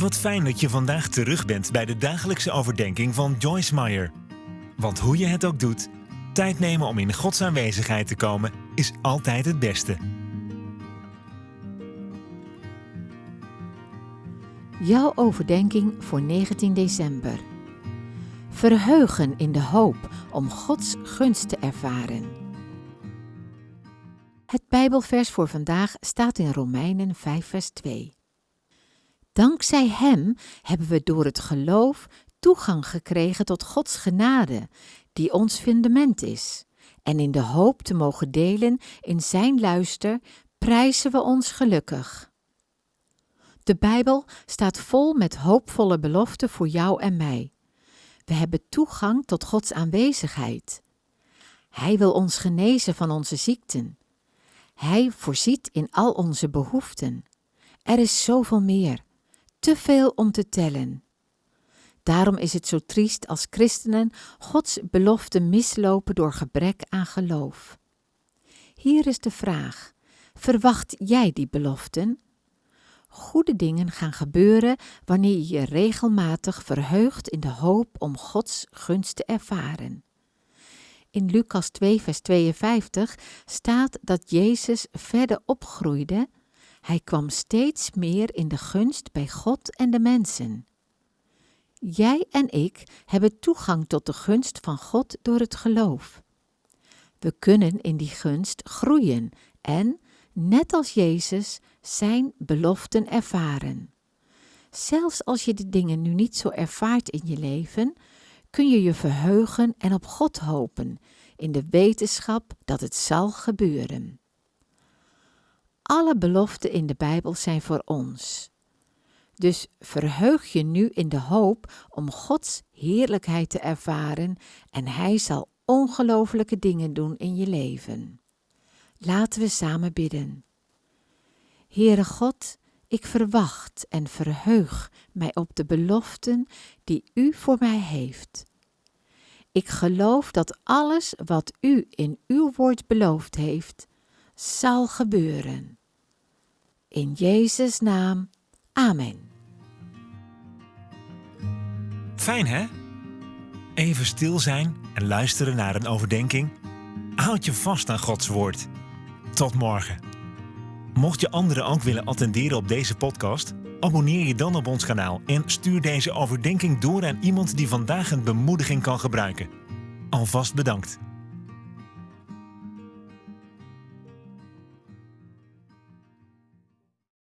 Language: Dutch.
Wat fijn dat je vandaag terug bent bij de dagelijkse overdenking van Joyce Meyer. Want hoe je het ook doet, tijd nemen om in Gods aanwezigheid te komen is altijd het beste. Jouw overdenking voor 19 december. Verheugen in de hoop om Gods gunst te ervaren. Het Bijbelvers voor vandaag staat in Romeinen 5, vers 2. Dankzij Hem hebben we door het geloof toegang gekregen tot Gods genade, die ons fundament is. En in de hoop te mogen delen in Zijn luister, prijzen we ons gelukkig. De Bijbel staat vol met hoopvolle beloften voor jou en mij. We hebben toegang tot Gods aanwezigheid. Hij wil ons genezen van onze ziekten. Hij voorziet in al onze behoeften. Er is zoveel meer te veel om te tellen. Daarom is het zo triest als christenen Gods belofte mislopen door gebrek aan geloof. Hier is de vraag: verwacht jij die beloften? Goede dingen gaan gebeuren wanneer je je regelmatig verheugt in de hoop om Gods gunst te ervaren. In Lucas 2, vers 52 staat dat Jezus verder opgroeide hij kwam steeds meer in de gunst bij God en de mensen. Jij en ik hebben toegang tot de gunst van God door het geloof. We kunnen in die gunst groeien en, net als Jezus, zijn beloften ervaren. Zelfs als je de dingen nu niet zo ervaart in je leven, kun je je verheugen en op God hopen, in de wetenschap dat het zal gebeuren. Alle beloften in de Bijbel zijn voor ons. Dus verheug je nu in de hoop om Gods heerlijkheid te ervaren en Hij zal ongelofelijke dingen doen in je leven. Laten we samen bidden. Heere God, ik verwacht en verheug mij op de beloften die U voor mij heeft. Ik geloof dat alles wat U in Uw woord beloofd heeft, zal gebeuren. In Jezus' naam. Amen. Fijn hè? Even stil zijn en luisteren naar een overdenking. Houd je vast aan Gods woord. Tot morgen. Mocht je anderen ook willen attenderen op deze podcast, abonneer je dan op ons kanaal en stuur deze overdenking door aan iemand die vandaag een bemoediging kan gebruiken. Alvast bedankt.